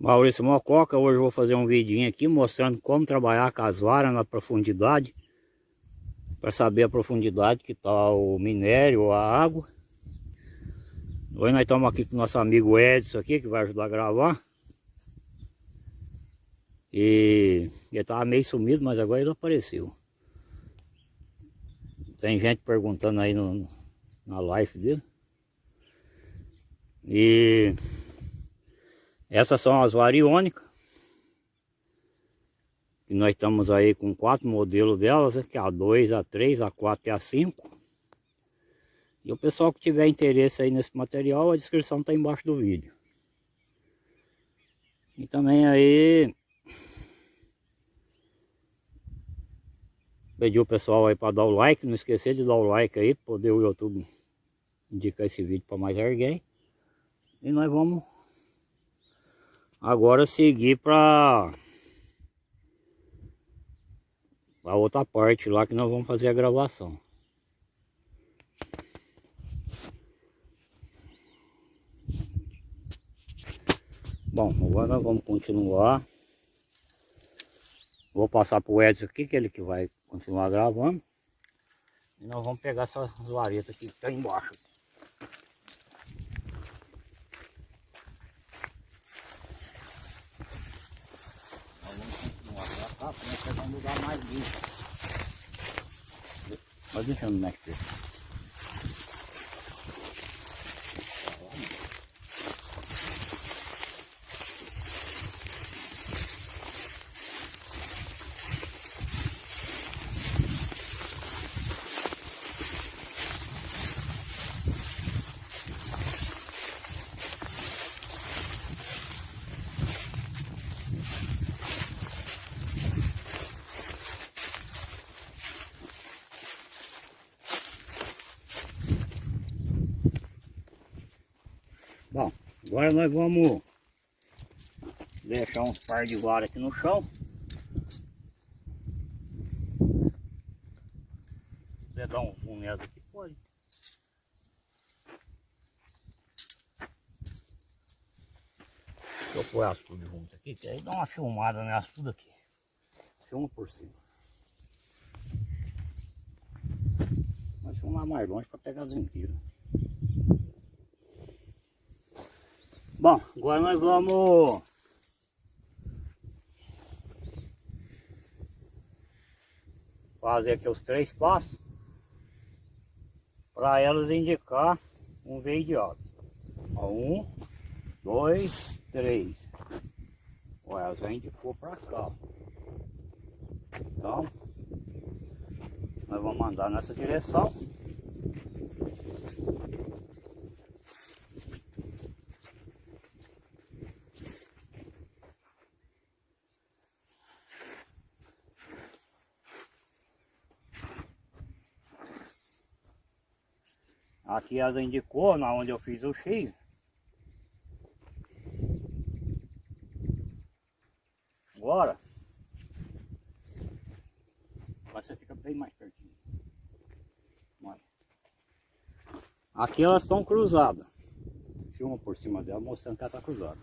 Maurício Mococa, hoje vou fazer um vidinho aqui mostrando como trabalhar com as varas na profundidade para saber a profundidade que está o minério, a água. Hoje nós estamos aqui com o nosso amigo Edson aqui, que vai ajudar a gravar. E ele estava meio sumido, mas agora ele apareceu. Tem gente perguntando aí no, na live dele E essas são as variônicas. E nós estamos aí com quatro modelos delas, né, que é a 2, a 3, a 4 e a 5. E o pessoal que tiver interesse aí nesse material, a descrição está embaixo do vídeo. E também aí... Pedir o pessoal aí para dar o like, não esquecer de dar o like aí, poder o YouTube indicar esse vídeo para mais alguém. E nós vamos Agora seguir para a outra parte lá que nós vamos fazer a gravação. Bom, agora nós vamos continuar. Vou passar para o Edson aqui, que é ele que vai continuar gravando. E nós vamos pegar essas varetas que está embaixo. Um lugar mais limpo. Mestre. Bom, agora nós vamos deixar uns par de vara aqui no chão. Se dar um zoom nessa aqui, pode. Deixa eu pôr as tudo junto aqui, que aí dá uma filmada nessa tudo aqui. Filma por cima. Mas filmar mais longe para pegar as inteiras. Bom, agora nós vamos fazer aqui os três passos para elas indicar um veio de água. Um, dois, três. Olha, elas já indicou para cá. Então, nós vamos mandar nessa direção. Aqui as indicou, na onde eu fiz o X. Agora, você fica bem mais pertinho. Olha. Aqui elas estão cruzadas. Filma por cima dela mostrando que ela está cruzada.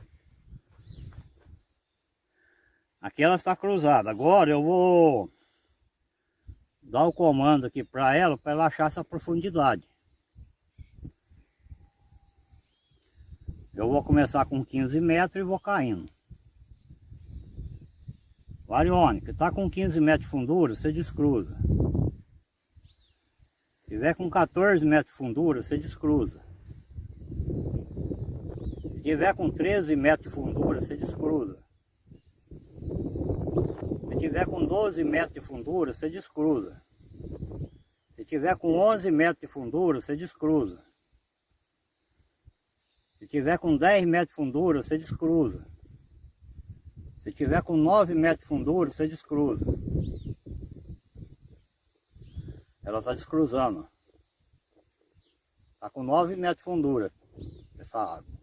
Aqui ela está cruzada. Agora eu vou dar o comando aqui para ela, para ela achar essa profundidade. Eu vou começar com 15 metros e vou caindo. Variônica, está com 15 metros de fundura, você descruza. Se tiver com 14 metros de fundura, você descruza. Se tiver com 13 metros de fundura, você descruza. Se tiver com 12 metros de fundura, você descruza. Se tiver com 11 metros de fundura, você descruza. Se tiver com 10 metros de fundura, você descruza. Se tiver com 9 metros de fundura, você descruza. Ela está descruzando. Está com 9 metros de fundura essa água.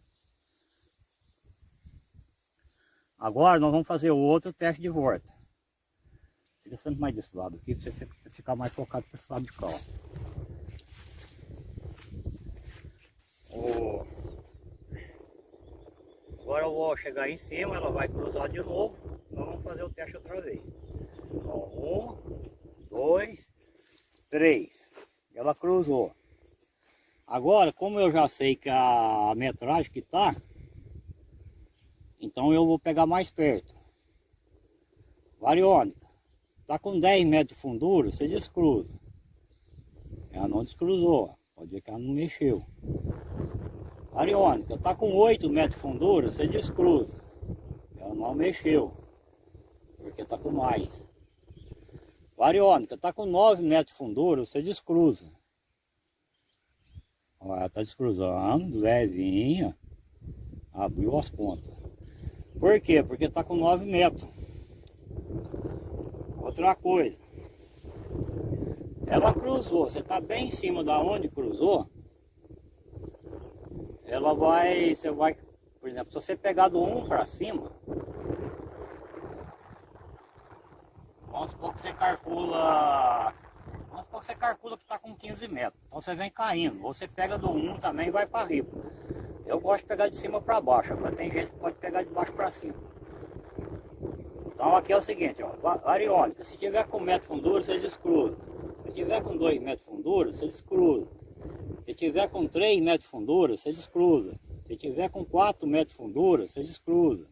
Agora nós vamos fazer o outro teste de volta. Fica sempre mais desse lado aqui, para você ficar mais focado para esse lado de cá. Agora eu vou chegar em cima, ela vai cruzar de novo. Vamos fazer o teste outra vez. Ó, um, dois, três. Ela cruzou. Agora, como eu já sei que a metragem que tá, então eu vou pegar mais perto. Variônica. Tá com 10 metros de fundura, você descruza. Ela não descruzou. Pode ver que ela não mexeu. Ariônica, tá com 8 metros de fundura, você descruza. Ela não mexeu. Porque tá com mais. Variônica, tá com 9 metros de fundura, você descruza. Olha, tá descruzando, levinha. Abriu as pontas. Por quê? Porque tá com 9 metros. Outra coisa. Ela cruzou, você está bem em cima da onde cruzou, ela vai, você vai, por exemplo, se você pegar do 1 para cima, vamos supor que você calcula, vamos supor que você calcula que está com 15 metros, então você vem caindo, você pega do 1 também e vai para riba. Eu gosto de pegar de cima para baixo, mas tem gente que pode pegar de baixo para cima. Então aqui é o seguinte, ó, ariônica, se tiver com metro fundura, você descruza. Se tiver com 2 metros fundura, você descruza. Se tiver com 3 metros de fundura, você descruza. Se tiver com 4 metros de fundura, você descruza.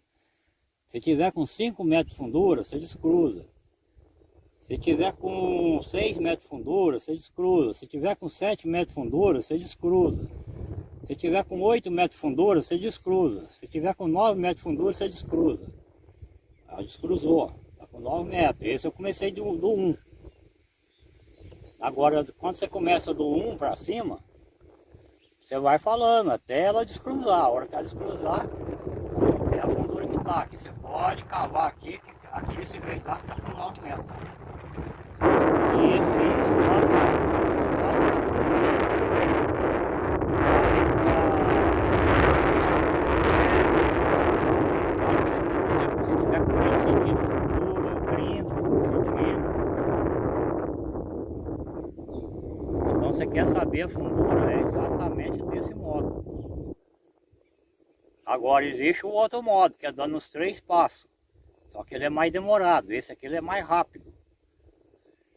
Se tiver com 5 metros de fundura, você descruza. Se tiver com 6 metros de fundura, você descruza. Se tiver com 7 metros de fundura, você descruza. Se tiver com 8 metros de fundura, você descruza. Se tiver com 9 metros de fundura, você descruza. Ela descruzou, está com 9 metros. Esse eu comecei do, do 1. Agora, quando você começa do 1 para cima, você vai falando até ela descruzar. A hora que ela descruzar, é a fundura que está aqui. Você pode cavar aqui, que aqui esse veidado está com 9 metros. E esse, esse lado, esse lado, Se tiver com 20 centímetros de fundura, 30 centímetros, Então você quer saber a fundura, é exatamente desse modo. Agora existe o outro modo, que é dando os três passos. Só que ele é mais demorado, esse aqui ele é mais rápido.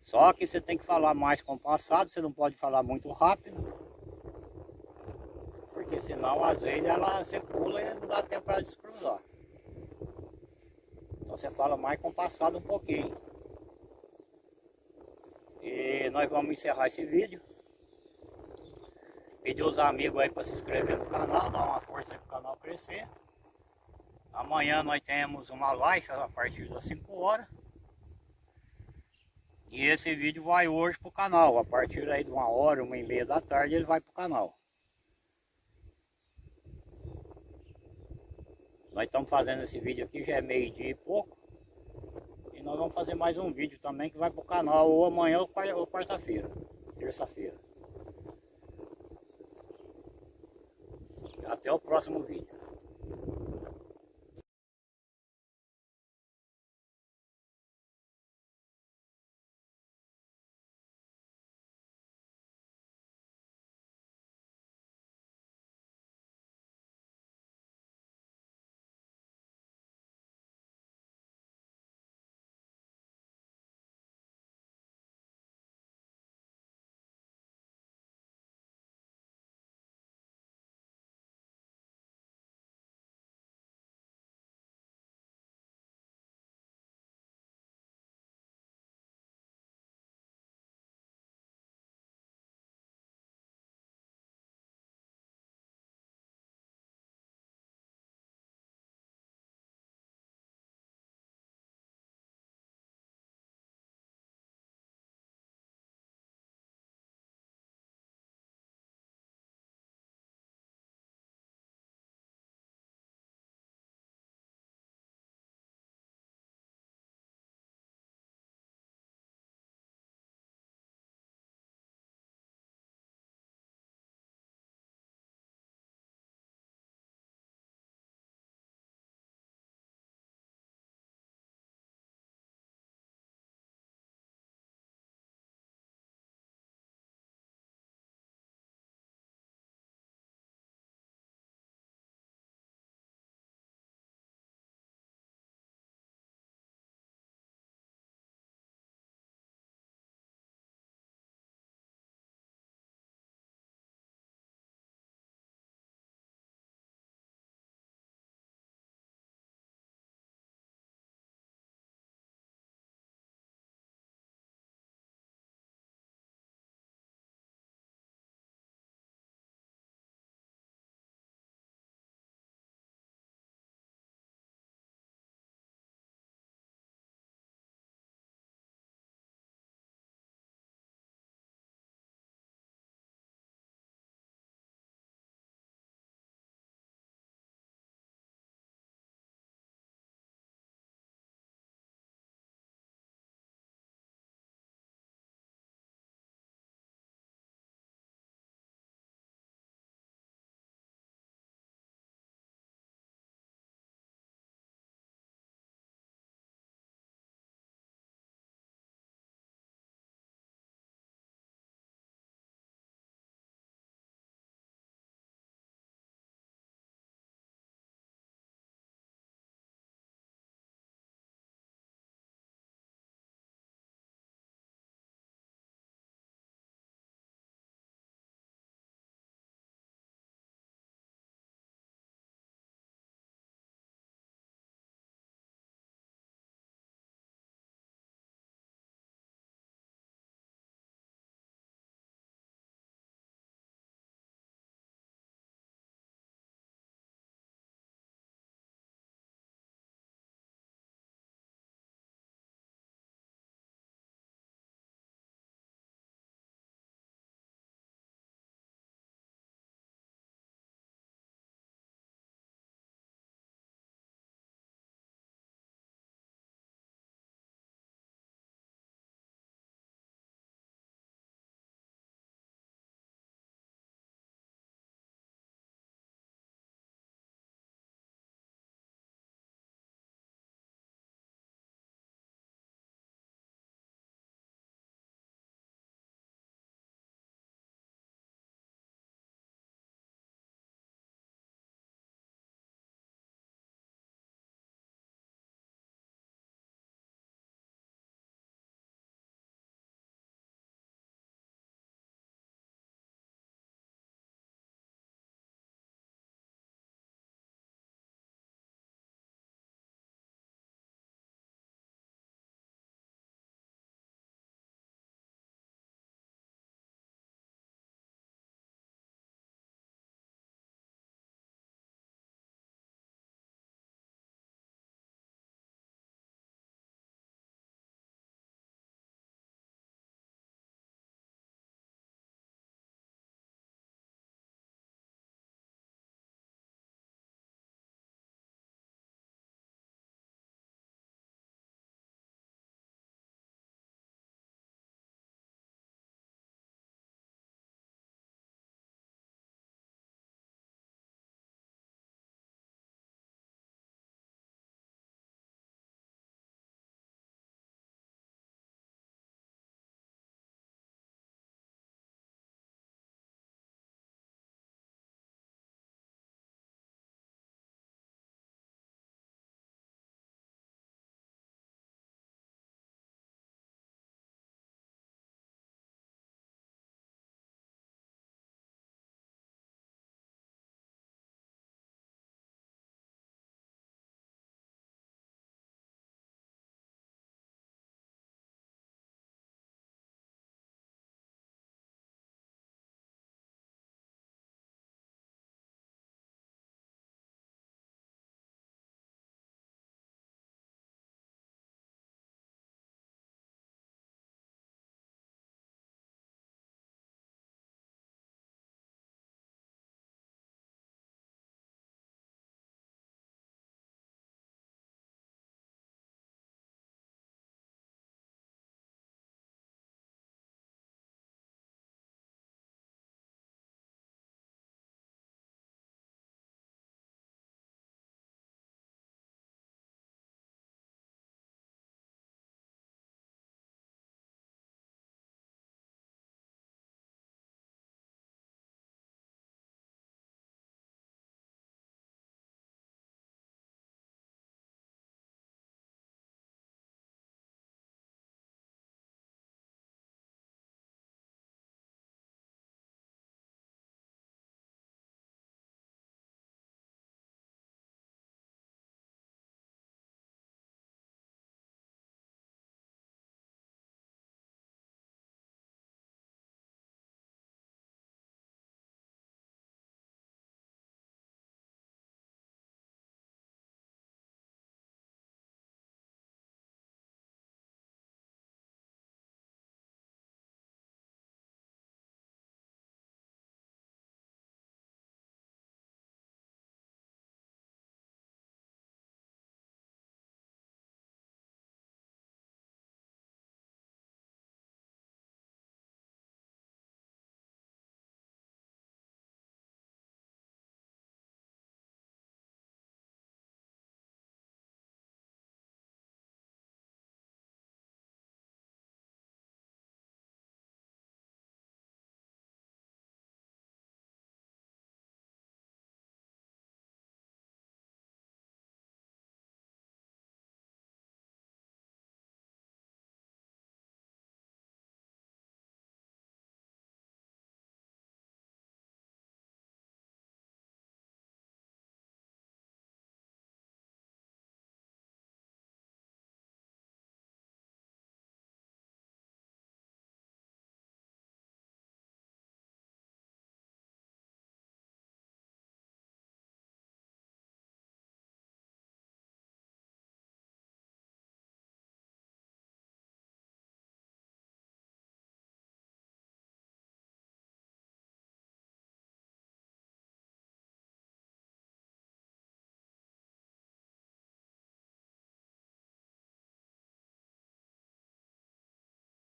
Só que você tem que falar mais compassado, você não pode falar muito rápido. Porque senão às vezes ela você pula e não dá tempo para descruzar. Então você fala mais compassado um pouquinho. E nós vamos encerrar esse vídeo. Pedir os amigos aí para se inscrever no canal, dar uma força para o canal crescer. Amanhã nós temos uma live a partir das 5 horas. E esse vídeo vai hoje para o canal. A partir aí de uma hora, uma e meia da tarde, ele vai para o canal. Nós estamos fazendo esse vídeo aqui, já é meio dia e pouco. E nós vamos fazer mais um vídeo também que vai para o canal ou amanhã ou quarta-feira, terça-feira. Até o próximo vídeo.